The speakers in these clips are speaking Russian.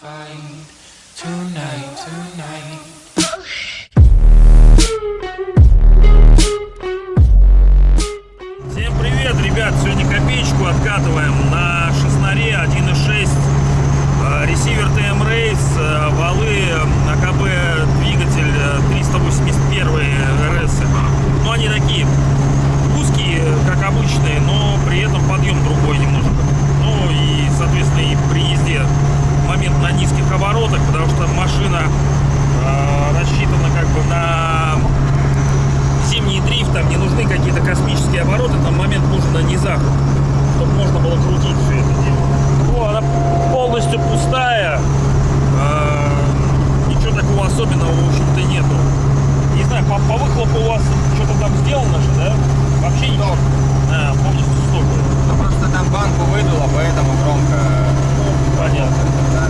find tonight, tonight. Космические обороты, там момент нужен на низах, чтобы можно было крутить все это дело. Ну, она полностью пустая, э, ничего такого особенного, в общем-то, нету. Не знаю, по, по выхлопу у вас что-то там сделано же, да? Вообще ничего? А, полностью стоп. Ну, просто там банку выдуло, поэтому громко. Понятно. Да.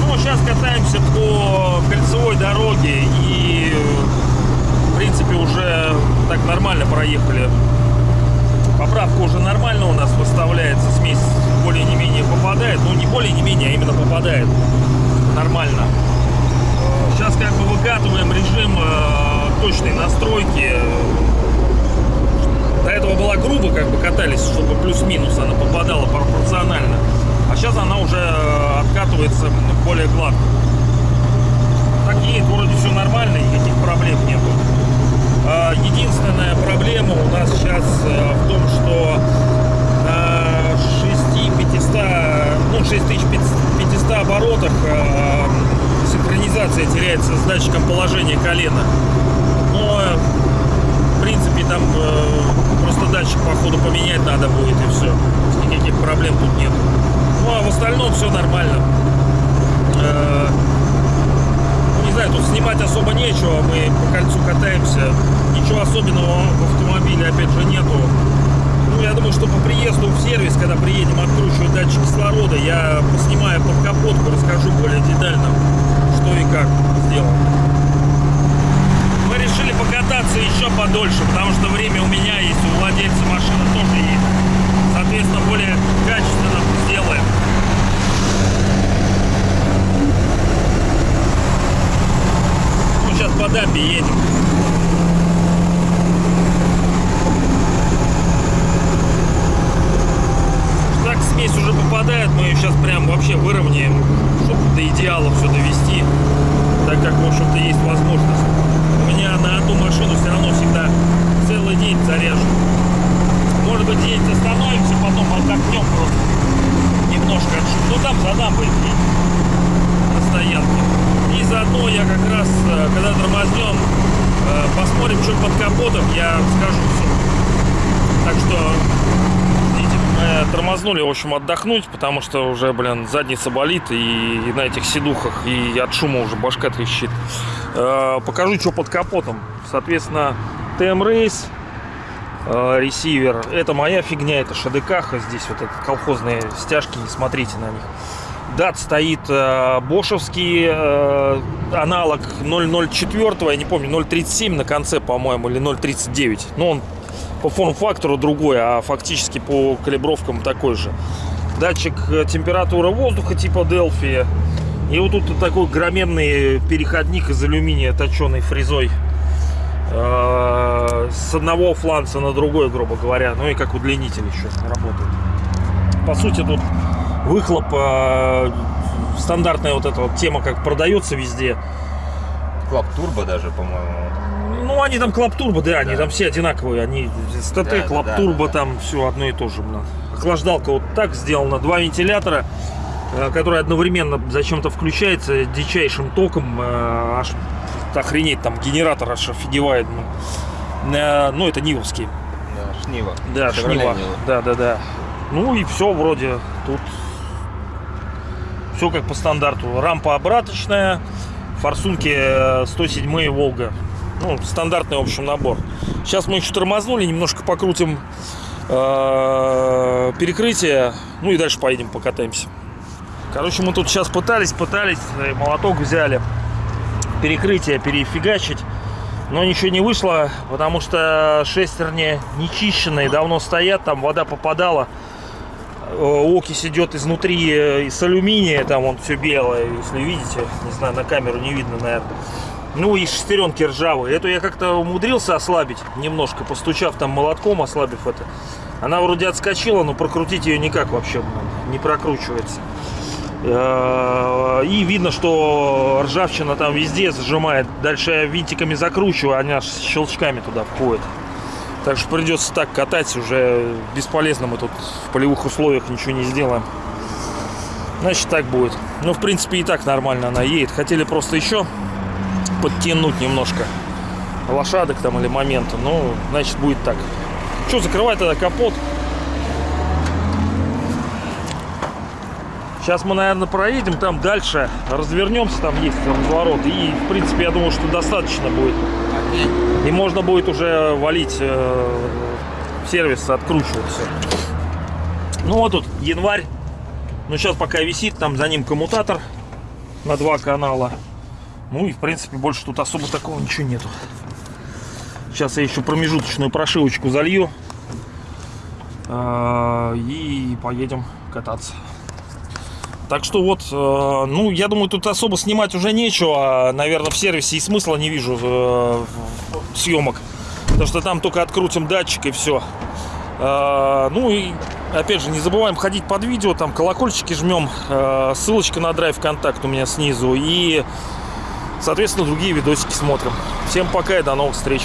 Ну, сейчас катаемся по кольцевой дороге и, в принципе, уже так нормально проехали. Поправка уже нормально у нас выставляется, смесь более не менее попадает. Ну, не более не менее, а именно попадает нормально. Сейчас как бы выкатываем режим э, точной настройки. До этого была грубо, как бы катались, чтобы плюс-минус она попадала пропорционально. А сейчас она уже э, откатывается более гладко. Так едет, вроде все нормально, никаких проблем нету. А, Единственная проблема у нас сейчас э, в том, что на 6500, ну 6500 оборотах э, синхронизация теряется с датчиком положения колена. Но э, в принципе там э, просто датчик походу поменять надо будет и все. Никаких проблем тут нет. Ну а в остальном все нормально. Э, ну, не знаю, тут снимать особо нечего. Мы по кольцу катаемся. Ничего особенного в автомобиле опять же нету. Ну, я думаю, что по приезду в сервис, когда приедем откручивать датчик кислорода, я поснимаю под капотку, расскажу более детально, что и как сделано. Мы решили покататься еще подольше, потому что время у меня есть, у владельца машины тоже есть. Соответственно, более качественно сделаем. Ну, сейчас по дамбе едем. Так смесь уже попадает, мы ее сейчас прям вообще выровняем, чтобы до идеала все довести, так как, в общем-то, есть возможность. У меня на одну машину все равно всегда целый день заряжен. Может быть, здесь остановимся, потом отдохнем просто немножко. Ну, там за дамбой на стоянке. Заодно я как раз, э, когда тормознем, э, посмотрим, что под капотом, я скажу все. Так что, видите, мы тормознули, в общем, отдохнуть, потому что уже, блин, задница болит, и, на этих седухах, и от шума уже башка трещит. Э, покажу, что под капотом. Соответственно, э, ресивер. Это моя фигня, это ШДК. Здесь вот это колхозные стяжки, не смотрите на них. Дат стоит э, бошевский э, аналог 004, я не помню, 037 на конце, по-моему, или 039. Но он по форм-фактору другой, а фактически по калибровкам такой же. Датчик э, температуры воздуха типа Delphi. И вот тут такой огроменный переходник из алюминия, точеный фрезой. Э, С одного фланца на другой, грубо говоря. Ну и как удлинитель еще работает. По сути, тут выхлоп, э, стандартная вот эта вот тема, как продается везде. Club Turbo даже, по-моему. Ну, они там Club Turbo, да, они Да. там все одинаковые. Они СТТ, Да, Club да, Турбо, да, да. там все одно и то же. Охлаждалка вот так сделана. Два вентилятора, э, которые одновременно зачем-то включается дичайшим током. э, Аж охренеть, там генератор аж офигевает. блин. Э, Ну, это Нивовский. Да, Шнива. Да, Шнива. Нива. Да, да, да. Ну и все вроде тут все как по стандарту. Рампа обраточная, форсунки э, 107 Волга. Ну, стандартный, в общем, набор. Сейчас мы еще тормознули, немножко покрутим э, перекрытие, ну и дальше поедем покатаемся. Короче, мы тут сейчас пытались, пытались, э, молоток взяли, перекрытие перефигачить. Но ничего не вышло, потому что шестерни нечищенные, давно стоят, там вода попадала. Э, окись идет изнутри э, из алюминия, там он все белое, если видите, не знаю, на камеру не видно, наверное. Ну и шестеренки ржавые. Эту я как-то умудрился ослабить немножко, постучав там молотком, ослабив это. Она вроде отскочила, но прокрутить ее никак вообще не прокручивается. Э, И видно, что ржавчина там везде зажимает. Дальше я винтиками закручиваю, она аж щелчками туда входит. Так что придется так катать, уже бесполезно мы тут в полевых условиях ничего не сделаем. Значит, так будет. Ну, в принципе, и так нормально она едет. Хотели просто еще подтянуть немножко лошадок там или момента. Ну, значит, будет так. Что, закрывай тогда капот. Сейчас мы, наверное, проедем там дальше, развернемся, там есть разворот. И, в принципе, я думаю, что достаточно будет. И можно будет уже валить э, в сервис, откручивать все. Ну вот тут январь. Ну сейчас пока висит, там за ним коммутатор на два канала. Ну и в принципе больше тут особо такого ничего нету. Сейчас я еще промежуточную прошивочку залью. э, И поедем кататься. Так что вот, э, ну, я думаю, тут особо снимать уже нечего. Наверное, в сервисе и смысла не вижу э, съемок. Потому что там только открутим датчик и все. Ну и, опять же, не забываем ходить под видео. Там колокольчики жмем. Э, Ссылочка на драйв контакт у меня снизу. И, соответственно, другие видосики смотрим. Всем пока и до новых встреч.